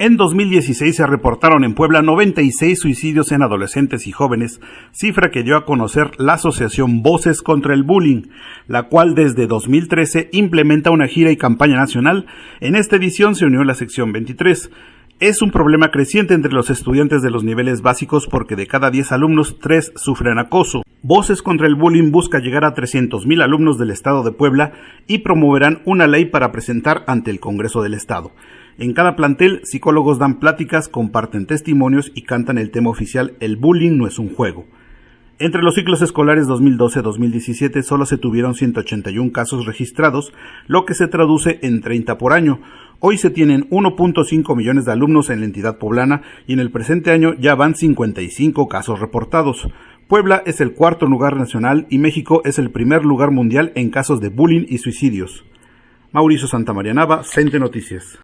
En 2016 se reportaron en Puebla 96 suicidios en adolescentes y jóvenes, cifra que dio a conocer la asociación Voces contra el Bullying, la cual desde 2013 implementa una gira y campaña nacional. En esta edición se unió la sección 23. Es un problema creciente entre los estudiantes de los niveles básicos porque de cada 10 alumnos, 3 sufren acoso. Voces contra el Bullying busca llegar a 300.000 alumnos del Estado de Puebla y promoverán una ley para presentar ante el Congreso del Estado. En cada plantel, psicólogos dan pláticas, comparten testimonios y cantan el tema oficial El bullying no es un juego. Entre los ciclos escolares 2012-2017 solo se tuvieron 181 casos registrados, lo que se traduce en 30 por año. Hoy se tienen 1.5 millones de alumnos en la entidad poblana y en el presente año ya van 55 casos reportados. Puebla es el cuarto lugar nacional y México es el primer lugar mundial en casos de bullying y suicidios. Mauricio Santamaría Nava, Cente Noticias.